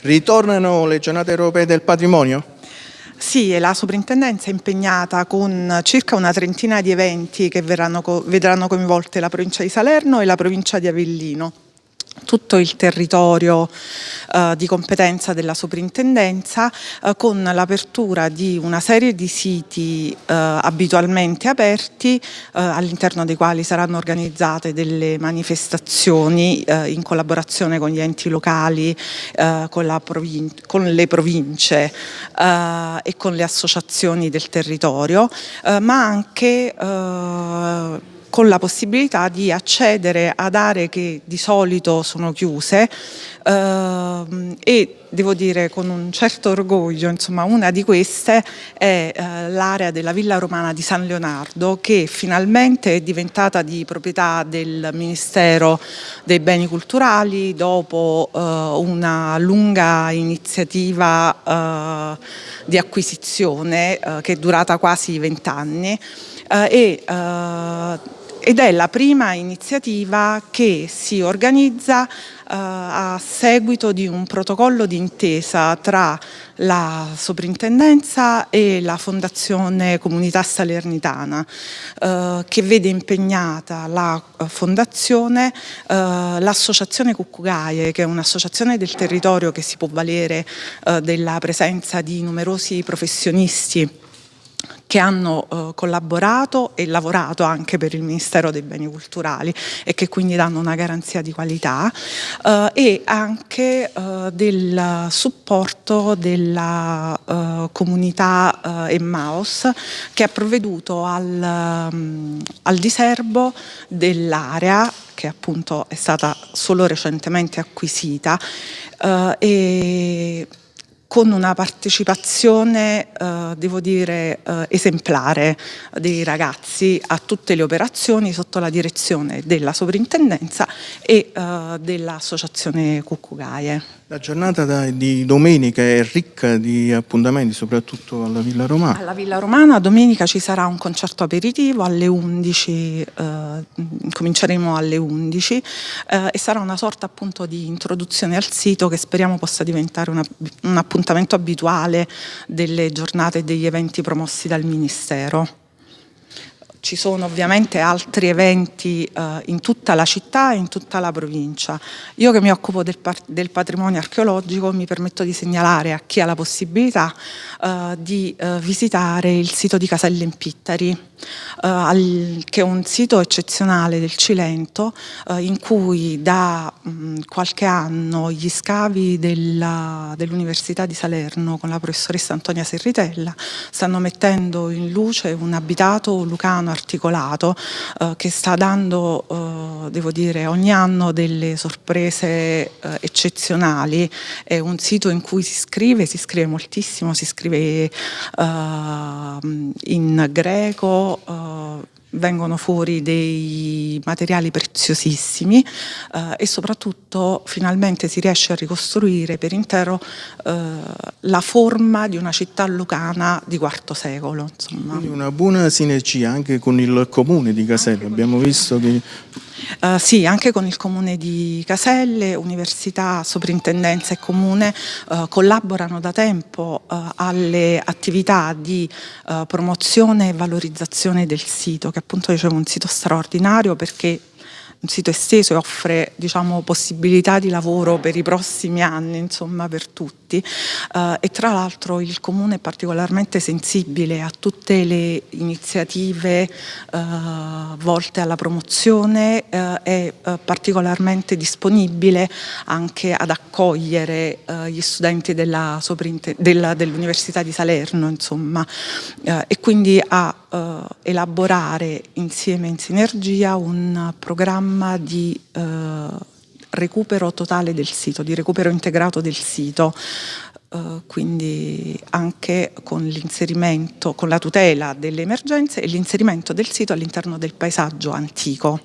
Ritornano le giornate europee del patrimonio? Sì, la soprintendenza è impegnata con circa una trentina di eventi che verranno, vedranno coinvolte la provincia di Salerno e la provincia di Avellino tutto il territorio eh, di competenza della soprintendenza eh, con l'apertura di una serie di siti eh, abitualmente aperti eh, all'interno dei quali saranno organizzate delle manifestazioni eh, in collaborazione con gli enti locali, eh, con, con, le province e con le associazioni del territorio, ma anche con la possibilità di accedere ad aree che di solito sono chiuse ehm, e devo dire con un certo orgoglio, insomma una di queste è eh, l'area della Villa Romana di San Leonardo che finalmente è diventata di proprietà del Ministero dei Beni Culturali dopo eh, una lunga iniziativa eh, di acquisizione eh, che è durata quasi vent'anni eh, e eh, ed è la prima iniziativa che si organizza eh, a seguito di un protocollo d'intesa tra la soprintendenza e la Fondazione Comunità Salernitana eh, che vede impegnata la eh, fondazione, eh, l'associazione Cuccugaie che è un'associazione del territorio che si può valere eh, della presenza di numerosi professionisti che hanno eh, collaborato e lavorato anche per il Ministero dei Beni Culturali e che quindi danno una garanzia di qualità eh, e anche eh, del supporto della eh, comunità eh, Emmaus che ha provveduto al, um, al diserbo dell'area che appunto è stata solo recentemente acquisita eh, e con una partecipazione, eh, devo dire, eh, esemplare dei ragazzi a tutte le operazioni sotto la direzione della sovrintendenza e eh, dell'associazione Cuccugaie. La giornata di domenica è ricca di appuntamenti, soprattutto alla Villa Romana. Alla Villa Romana domenica ci sarà un concerto aperitivo alle 11, eh, cominceremo alle 11 eh, e sarà una sorta appunto di introduzione al sito che speriamo possa diventare una, un appuntamento abituale delle giornate e degli eventi promossi dal Ministero. Ci sono ovviamente altri eventi eh, in tutta la città e in tutta la provincia. Io che mi occupo del, del patrimonio archeologico mi permetto di segnalare a chi ha la possibilità eh, di eh, visitare il sito di Caselle in Pittari, eh, che è un sito eccezionale del Cilento eh, in cui da mh, qualche anno gli scavi dell'Università dell di Salerno con la professoressa Antonia Serritella stanno mettendo in luce un abitato lucano articolato eh, che sta dando, eh, devo dire, ogni anno delle sorprese eh, eccezionali. È un sito in cui si scrive, si scrive moltissimo, si scrive in greco, あ vengono fuori dei materiali preziosissimi eh, e soprattutto finalmente si riesce a ricostruire per intero eh, la forma di una città lucana di IV secolo. Una buona sinergia anche con il comune di Casello, abbiamo visto che Uh, sì, anche con il Comune di Caselle, Università, Soprintendenza e Comune uh, collaborano da tempo uh, alle attività di promozione e valorizzazione del sito, che appunto dicevo un sito straordinario perché un sito esteso e offre diciamo, possibilità di lavoro per i prossimi anni, insomma per tutti. Uh, e tra l'altro il Comune è particolarmente sensibile a tutte le iniziative uh, volte alla promozione uh, è particolarmente disponibile anche ad accogliere gli studenti dell'Università dell di Salerno insomma, e quindi a elaborare insieme in sinergia un programma programma di eh, recupero totale del sito, di recupero integrato del sito, Uh, quindi anche con l'inserimento, con la tutela delle emergenze e l'inserimento del sito all'interno del paesaggio antico.